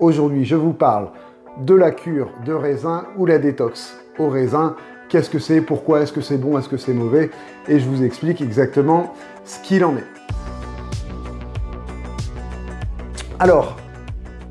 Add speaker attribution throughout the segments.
Speaker 1: Aujourd'hui, je vous parle de la cure de raisin ou la détox au raisin. Qu'est-ce que c'est? Pourquoi Est-ce que c'est bon? Est-ce que c'est mauvais? Et je vous explique exactement ce qu'il en est. Alors,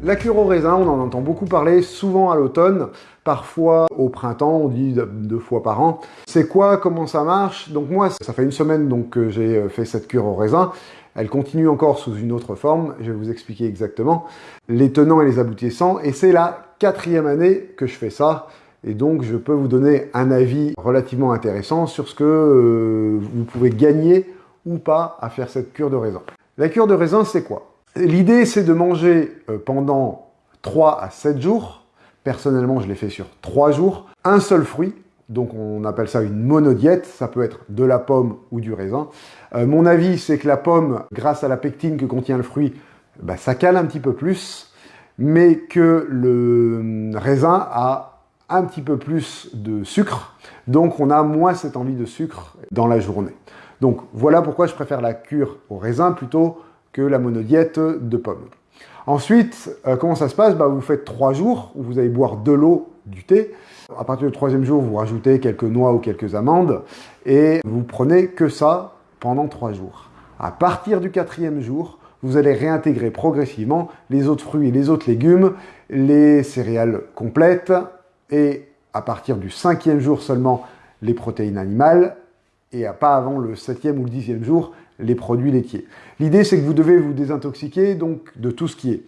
Speaker 1: la cure au raisin, on en entend beaucoup parler, souvent à l'automne, parfois au printemps, on dit deux fois par an. C'est quoi? Comment ça marche? Donc moi, ça fait une semaine donc, que j'ai euh, fait cette cure au raisin. Elle continue encore sous une autre forme, je vais vous expliquer exactement. Les tenants et les aboutissants, et c'est la quatrième année que je fais ça, et donc je peux vous donner un avis relativement intéressant sur ce que euh, vous pouvez gagner ou pas à faire cette cure de raisin. La cure de raisin, c'est quoi? L'idée, c'est de manger euh, pendant 3 à 7 jours, personnellement je l'ai fait sur 3 jours, un seul fruit, donc on appelle ça une monodiète, ça peut être de la pomme ou du raisin. Euh, mon avis, c'est que la pomme, grâce à la pectine que contient le fruit, bah, ça cale un petit peu plus, mais que le raisin a un petit peu plus de sucre, donc on a moins cette envie de sucre dans la journée. Donc voilà pourquoi je préfère la cure au raisin plutôt que la monodiète de pommes. Ensuite, euh, comment ça se passe? Bah, Vous faites trois jours où vous allez boire de l'eau, du thé, à partir du troisième jour, vous rajoutez quelques noix ou quelques amandes et vous prenez que ça pendant trois jours. À partir du quatrième jour, vous allez réintégrer progressivement les autres fruits et les autres légumes, les céréales complètes et à partir du cinquième jour seulement les protéines animales et à pas avant le septième ou le dixième jour les produits laitiers. L'idée c'est que vous devez vous désintoxiquer donc de tout ce qui est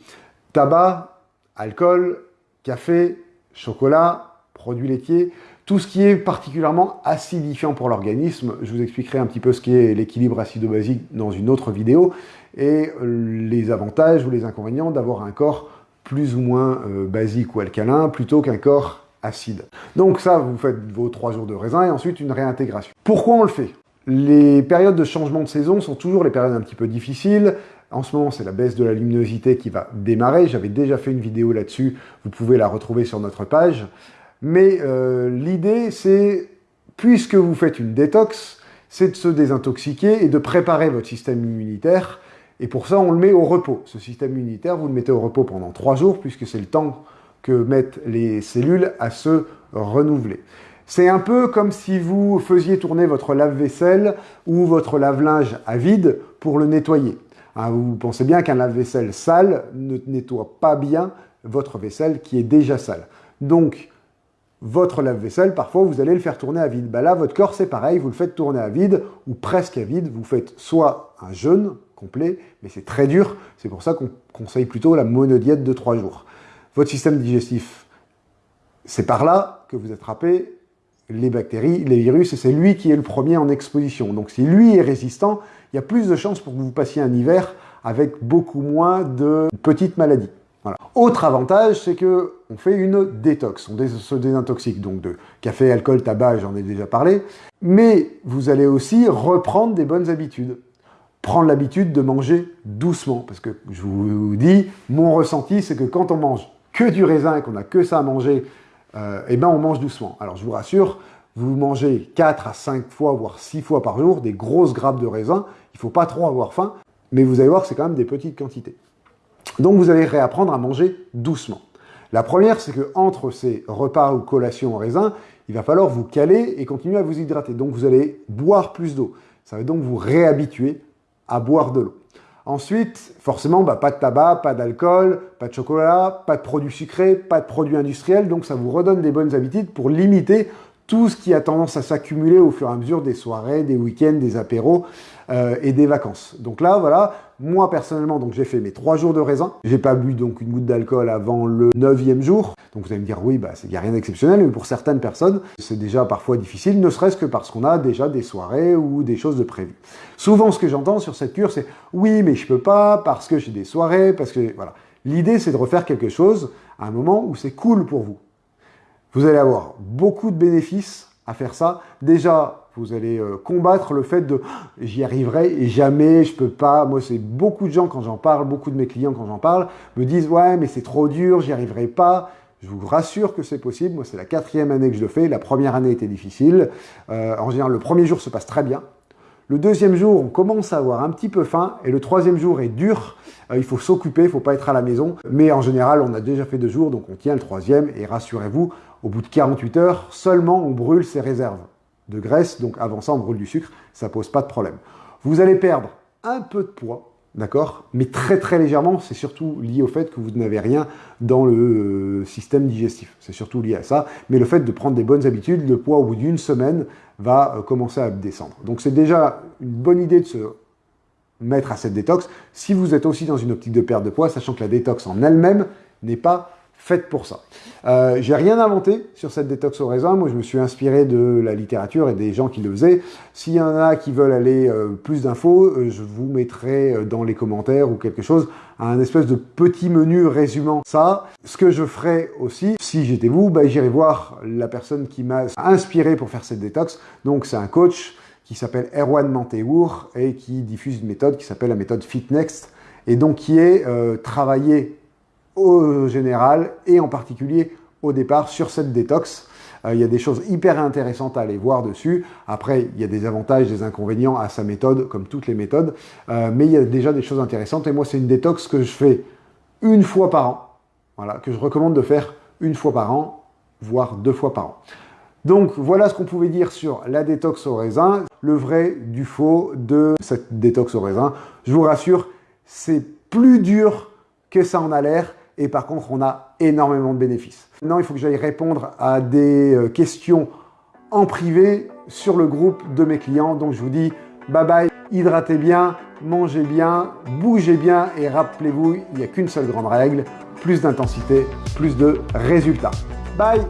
Speaker 1: tabac, alcool, café, chocolat, produits laitiers, tout ce qui est particulièrement acidifiant pour l'organisme. Je vous expliquerai un petit peu ce qu'est l'équilibre acido-basique dans une autre vidéo et les avantages ou les inconvénients d'avoir un corps plus ou moins euh, basique ou alcalin plutôt qu'un corps acide. Donc ça, vous faites vos trois jours de raisin et ensuite une réintégration. Pourquoi on le fait? Les périodes de changement de saison sont toujours les périodes un petit peu difficiles. En ce moment, c'est la baisse de la luminosité qui va démarrer. J'avais déjà fait une vidéo là-dessus, vous pouvez la retrouver sur notre page. Mais euh, l'idée, c'est, puisque vous faites une détox, c'est de se désintoxiquer et de préparer votre système immunitaire. Et pour ça, on le met au repos. Ce système immunitaire, vous le mettez au repos pendant trois jours, puisque c'est le temps que mettent les cellules à se renouveler. C'est un peu comme si vous faisiez tourner votre lave-vaisselle ou votre lave-linge à vide pour le nettoyer. Hein, vous pensez bien qu'un lave-vaisselle sale ne nettoie pas bien votre vaisselle qui est déjà sale. Donc, votre lave-vaisselle, parfois vous allez le faire tourner à vide. Bah là, votre corps, c'est pareil, vous le faites tourner à vide ou presque à vide. Vous faites soit un jeûne complet, mais c'est très dur. C'est pour ça qu'on conseille plutôt la monodiète de 3 jours. Votre système digestif, c'est par là que vous attrapez les bactéries, les virus, et c'est lui qui est le premier en exposition. Donc si lui est résistant, il y a plus de chances pour que vous passiez un hiver avec beaucoup moins de petites maladies. Autre avantage, c'est que on fait une détox, on se désintoxique donc de café, alcool, tabac, j'en ai déjà parlé, mais vous allez aussi reprendre des bonnes habitudes. Prendre l'habitude de manger doucement, parce que je vous dis, mon ressenti, c'est que quand on mange que du raisin et qu'on n'a que ça à manger, euh, eh ben on mange doucement. Alors je vous rassure, vous mangez 4 à 5 fois, voire 6 fois par jour, des grosses grappes de raisin, il ne faut pas trop avoir faim, mais vous allez voir c'est quand même des petites quantités. Donc vous allez réapprendre à manger doucement. La première, c'est que entre ces repas ou collations en raisin, il va falloir vous caler et continuer à vous hydrater. Donc vous allez boire plus d'eau. Ça va donc vous réhabituer à boire de l'eau. Ensuite, forcément, bah, pas de tabac, pas d'alcool, pas de chocolat, pas de produits sucrés, pas de produits industriels. Donc ça vous redonne des bonnes habitudes pour limiter tout ce qui a tendance à s'accumuler au fur et à mesure des soirées, des week-ends, des apéros euh, et des vacances. Donc là, voilà, moi personnellement, donc j'ai fait mes trois jours de raisin. J'ai pas bu donc une goutte d'alcool avant le neuvième jour. Donc vous allez me dire, oui, bah, il n'y a rien d'exceptionnel, mais pour certaines personnes, c'est déjà parfois difficile, ne serait-ce que parce qu'on a déjà des soirées ou des choses de prévues. Souvent, ce que j'entends sur cette cure, c'est, oui, mais je peux pas parce que j'ai des soirées, parce que, voilà. L'idée, c'est de refaire quelque chose à un moment où c'est cool pour vous. Vous allez avoir beaucoup de bénéfices à faire ça. Déjà, vous allez euh, combattre le fait de « j'y arriverai et jamais, je peux pas ». Moi, c'est beaucoup de gens, quand j'en parle, beaucoup de mes clients, quand j'en parle, me disent « ouais, mais c'est trop dur, j'y arriverai pas ». Je vous rassure que c'est possible. Moi, c'est la quatrième année que je le fais. La première année était difficile. Euh, en général, le premier jour se passe très bien. Le deuxième jour, on commence à avoir un petit peu faim et le troisième jour est dur. Euh, il faut s'occuper, il faut pas être à la maison. Mais en général, on a déjà fait deux jours, donc on tient le troisième. Et rassurez-vous, au bout de 48 heures, seulement on brûle ses réserves de graisse. Donc avant ça, on brûle du sucre. Ça pose pas de problème. Vous allez perdre un peu de poids d'accord? Mais très très légèrement, c'est surtout lié au fait que vous n'avez rien dans le euh, système digestif. C'est surtout lié à ça. Mais le fait de prendre des bonnes habitudes, le poids au bout d'une semaine va euh, commencer à descendre. Donc c'est déjà une bonne idée de se mettre à cette détox. Si vous êtes aussi dans une optique de perte de poids, sachant que la détox en elle-même n'est pas faites pour ça. Euh, j'ai rien inventé sur cette détox au raisin. Moi, je me suis inspiré de la littérature et des gens qui le faisaient. S'il y en a qui veulent aller euh, plus d'infos, euh, je vous mettrai euh, dans les commentaires ou quelque chose un espèce de petit menu résumant ça. Ce que je ferai aussi, si j'étais vous, bah, j'irai voir la personne qui m'a inspiré pour faire cette détox. Donc, c'est un coach qui s'appelle Erwan Manteour et qui diffuse une méthode qui s'appelle la méthode FitNext et donc qui est travaillée général et en particulier au départ sur cette détox. Euh, il y a des choses hyper intéressantes à aller voir dessus. Après, il y a des avantages, des inconvénients à sa méthode, comme toutes les méthodes. Euh, mais il y a déjà des choses intéressantes. Et moi, c'est une détox que je fais une fois par an. Voilà, que je recommande de faire une fois par an, voire deux fois par an. Donc voilà ce qu'on pouvait dire sur la détox au raisin, le vrai du faux de cette détox au raisin. Je vous rassure, c'est plus dur que ça en a l'air et par contre, on a énormément de bénéfices. Maintenant, il faut que j'aille répondre à des euh, questions en privé sur le groupe de mes clients. Donc, je vous dis bye bye, hydratez bien, mangez bien, bougez bien et rappelez-vous, il n'y a qu'une seule grande règle, plus d'intensité, plus de résultats. Bye